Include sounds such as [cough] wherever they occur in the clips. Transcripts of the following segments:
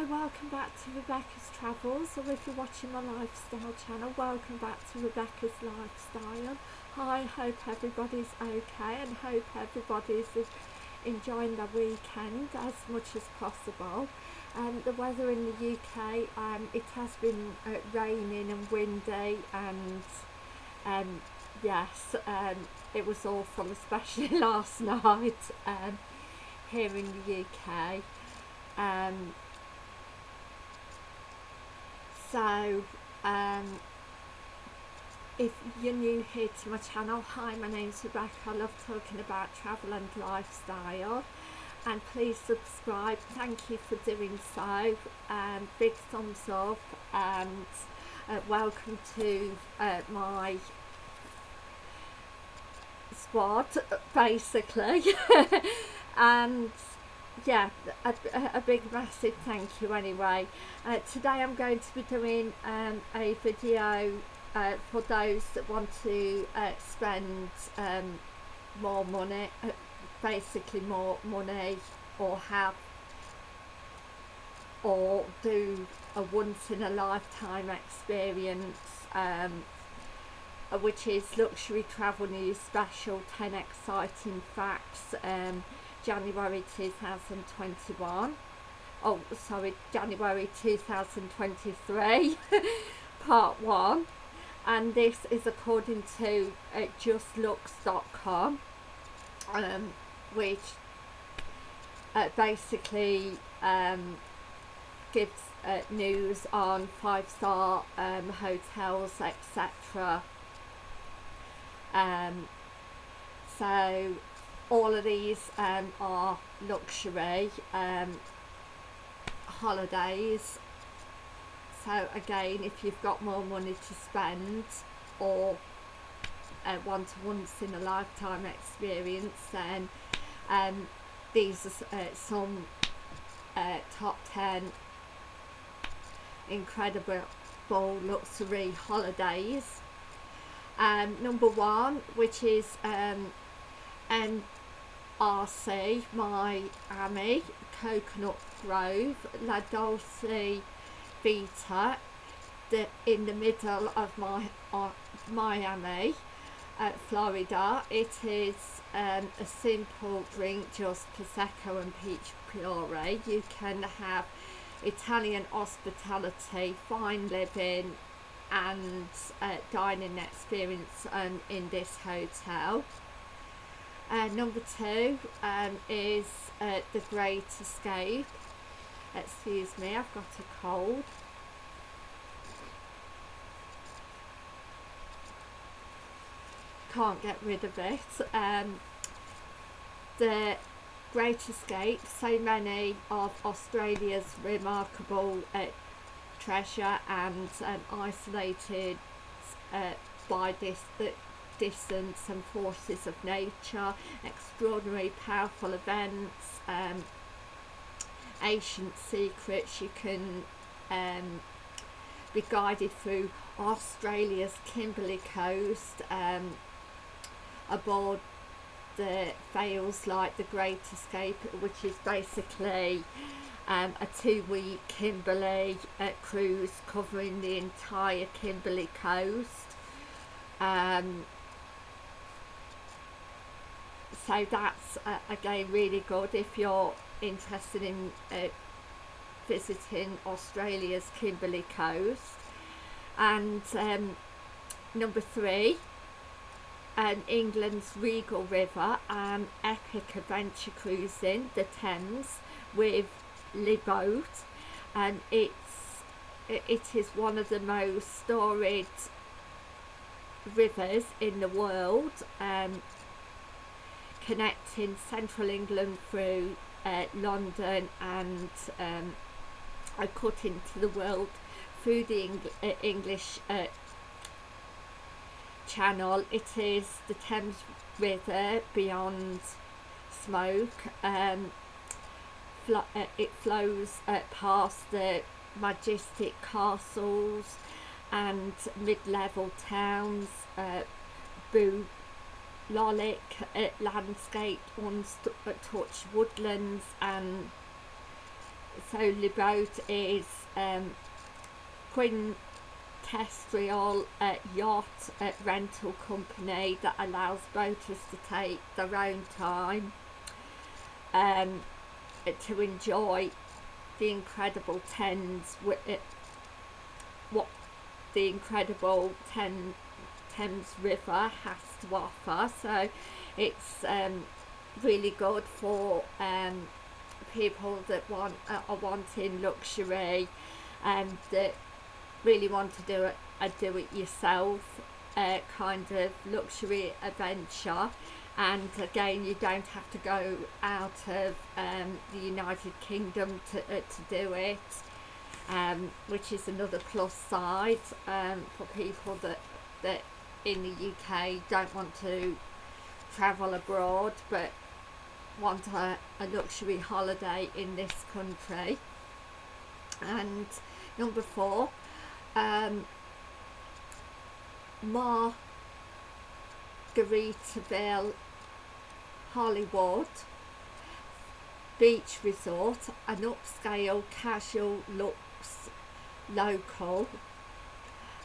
Hi, welcome back to Rebecca's Travels, or if you're watching my lifestyle channel, welcome back to Rebecca's Lifestyle. Hi, hope everybody's okay and hope everybody's enjoying their weekend as much as possible. Um, the weather in the UK, um, it has been uh, raining and windy and um, yes, um, it was awful, [laughs] especially last [laughs] night um, here in the UK. Um, so um, if you're new here to my channel hi my name's Rebecca. I love talking about travel and lifestyle. And please subscribe. Thank you for doing so. Um, big thumbs up. And uh, welcome to uh, my squad basically. [laughs] And yeah a, a, big massive thank you anyway. Uh, today I'm going to be doing um, a video uh, for those that want to uh, spend um, more money uh, basically more money or have or do a once in a lifetime experience um, which is luxury travel news special 10 exciting facts um, January 2021 oh sorry January 2023 [laughs] part 1 and this is according to uh, justluxe.com um, which uh, basically um, gives uh, news on five star um, hotels etc um, so all of these um, are luxury um, holidays. So again if you've got more money to spend or uh, a once in a lifetime experience then um, these are uh, some uh, top 10 incredible luxury holidays. Um, number one which is um, RC, Miami, Coconut Grove, La Dolce Vita, the, in the middle of my, uh, Miami, uh, Florida. It is um, a simple drink, just Prosecco and peach puree. You can have Italian hospitality, fine living and uh, dining experience um, in this hotel. Uh, number two um, is uh, The Great Escape. Excuse me, I've got a cold. Can't get rid of it. Um, the Great Escape, so many of Australia's remarkable uh, treasure and um, isolated uh, by this the distance and forces of nature, extraordinary powerful events, um, ancient secrets. You can um, be guided through Australia's Kimberley coast um, aboard the fails like the Great Escape which is basically um, a two-week Kimberley uh, cruise covering the entire Kimberley coast um, so that's uh, again really good if you're interested in uh, visiting Australia's Kimberley coast. And um, number three um, England's Regal River and epic adventure cruising the Thames with Le Boat and it's it is one of the most storied rivers in the world um, connecting central England through uh, London and um, cut into the world through the Eng uh, English uh, channel. It is the Thames River beyond smoke. Um, uh, it flows uh, past the majestic castles and mid-level towns, uh, Lolic uh, landscape, untouched woodlands and so the boat is um, Quintessential uh, yacht rental company that allows boaters to take their own time um, to enjoy the incredible Thames, uh, what the incredible Thames River has to offer. So it's um, really good for um, people that want uh, are wanting luxury and that really want to do it a do it yourself uh, kind of luxury adventure and again you don't have to go out of um, the United Kingdom to, uh, to do it um, which is another plus side um, for people that that in the UK don't want to travel abroad but want a, a luxury holiday in this country. And number four um, Margaritaville Hollywood Beach Resort, an upscale casual looks local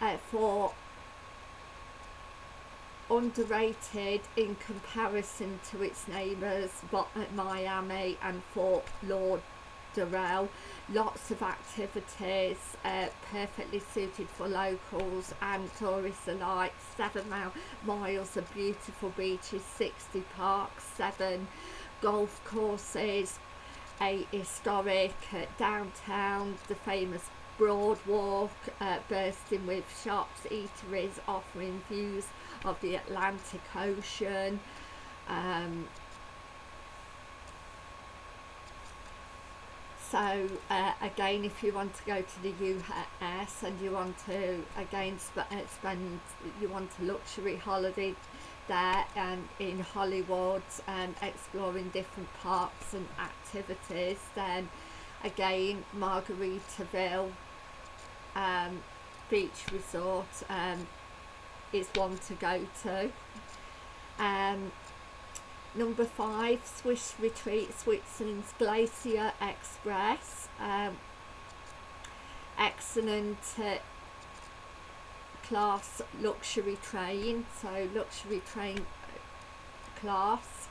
uh, for underrated in comparison to its neighbours Miami and Fort Lauderdale. Lots of activities, uh, perfectly suited for locals and tourists alike. Seven miles of beautiful beaches, 60 parks, seven golf courses, a historic uh, downtown, the famous Broadwalk, uh, bursting with shops, eateries, offering views of the Atlantic Ocean. Um, so uh, again if you want to go to the US and you want to again sp uh, spend you want a luxury holiday there and in Hollywood and exploring different parks and activities then again Margaritaville um, beach resort um, is one to go to. Um, number five, Swiss Retreat, Switzerland's Glacier Express. Um, excellent uh, class luxury train, so luxury train class.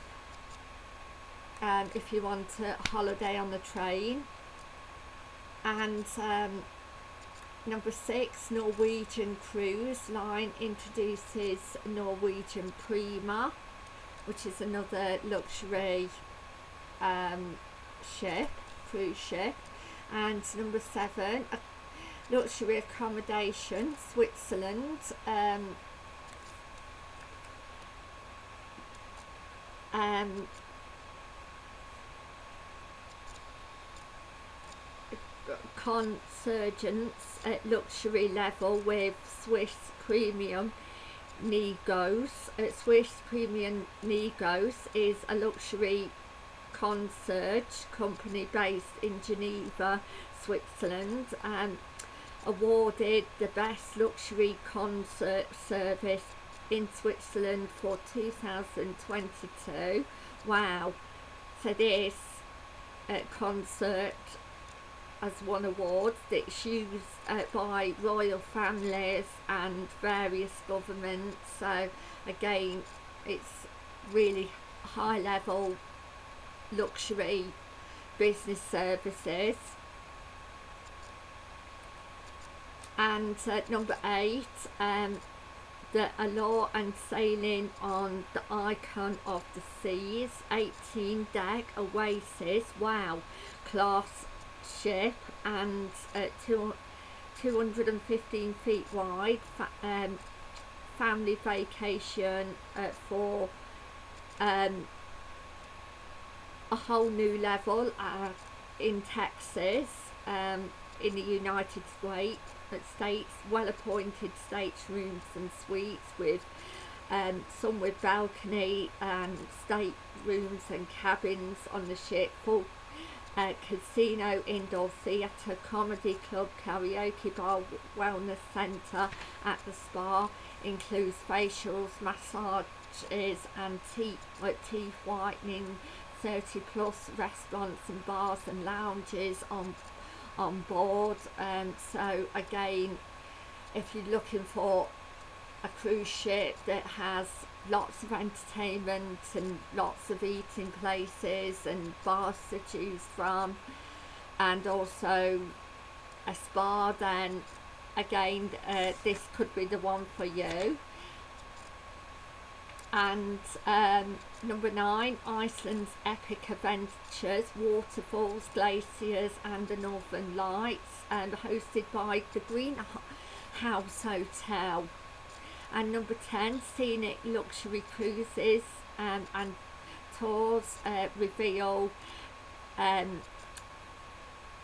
Um, if you want a holiday on the train and um, Number six, Norwegian Cruise Line introduces Norwegian Prima, which is another luxury um, ship, cruise ship. And number seven, luxury accommodation, Switzerland. Um, um, consurgence at luxury level with Swiss Premium Negos. Uh, Swiss Premium Negos is a luxury concierge company based in Geneva, Switzerland and awarded the best luxury concert service in Switzerland for 2022. Wow. So this uh, concert has won awards that's used uh, by royal families and various governments. So again it's really high level luxury business services. And uh, number eight um, the allure and sailing on the icon of the seas 18 deck oasis. Wow class ship and uh, two, 215 feet wide fa um, family vacation uh, for um, a whole new level uh, in Texas um, in the United States States well appointed staterooms and suites with um, some with balcony and state rooms and cabins on the ship full uh, casino, indoor theatre, comedy club, karaoke bar, wellness centre at the spa, includes facials, massages and teeth, teeth whitening, 30 plus restaurants and bars and lounges on on board. Um, so again if you're looking for a cruise ship that has lots of entertainment and lots of eating places and bars to choose from and also a spa then again uh, this could be the one for you. And um, number nine Iceland's epic adventures waterfalls glaciers and the northern lights and hosted by the Green House Hotel and number 10 scenic luxury cruises um, and tours uh, reveal um,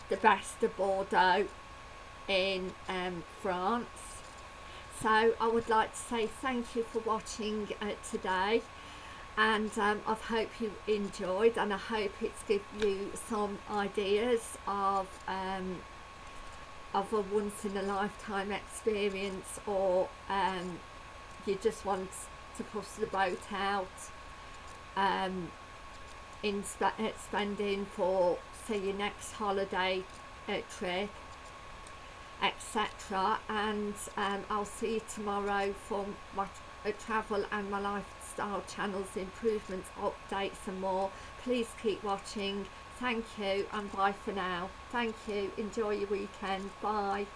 the best of Bordeaux in um, France. So I would like to say thank you for watching uh, today. And um, I hope you enjoyed and I hope it's given you some ideas of um, of a once in a lifetime experience or um, you just want to push the boat out um, in sp spending for say your next holiday uh, trip etc and um, I'll see you tomorrow for my uh, travel and my lifestyle channels improvements updates and more. Please keep watching. Thank you and bye for now. Thank you. Enjoy your weekend. Bye